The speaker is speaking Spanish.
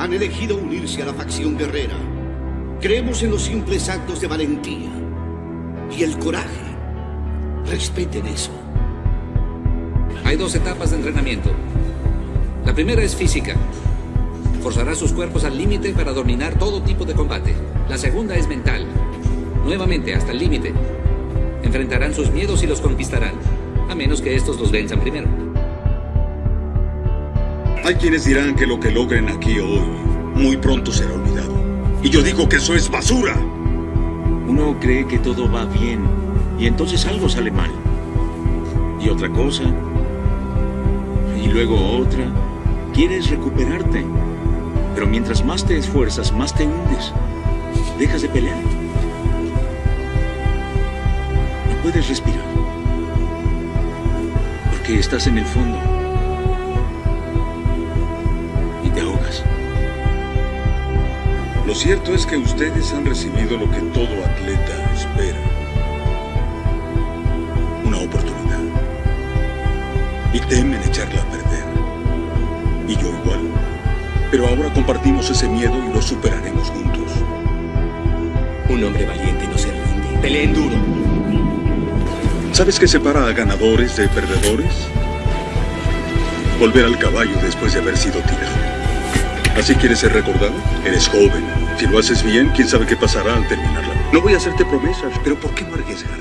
han elegido unirse a la facción guerrera. Creemos en los simples actos de valentía y el coraje. Respeten eso. Hay dos etapas de entrenamiento. La primera es física. Forzará sus cuerpos al límite para dominar todo tipo de combate. La segunda es mental. Nuevamente, hasta el límite. Enfrentarán sus miedos y los conquistarán, a menos que estos los venzan primero. Hay quienes dirán que lo que logren aquí hoy muy pronto será olvidado. Y yo digo que eso es basura. Uno cree que todo va bien y entonces algo sale mal. Y otra cosa. Y luego otra. Quieres recuperarte. Pero mientras más te esfuerzas, más te hundes. Dejas de pelear. No puedes respirar. Porque estás en el fondo. Lo cierto es que ustedes han recibido lo que todo atleta espera. Una oportunidad. Y temen echarla a perder. Y yo igual. Pero ahora compartimos ese miedo y lo superaremos juntos. Un hombre valiente no se rinde. Peleen duro. ¿Sabes qué separa a ganadores de perdedores? Volver al caballo después de haber sido tirado. ¿Así quieres ser recordado? Eres joven. Si lo haces bien, quién sabe qué pasará al terminarla. No voy a hacerte promesas, pero ¿por qué no arriesgarse?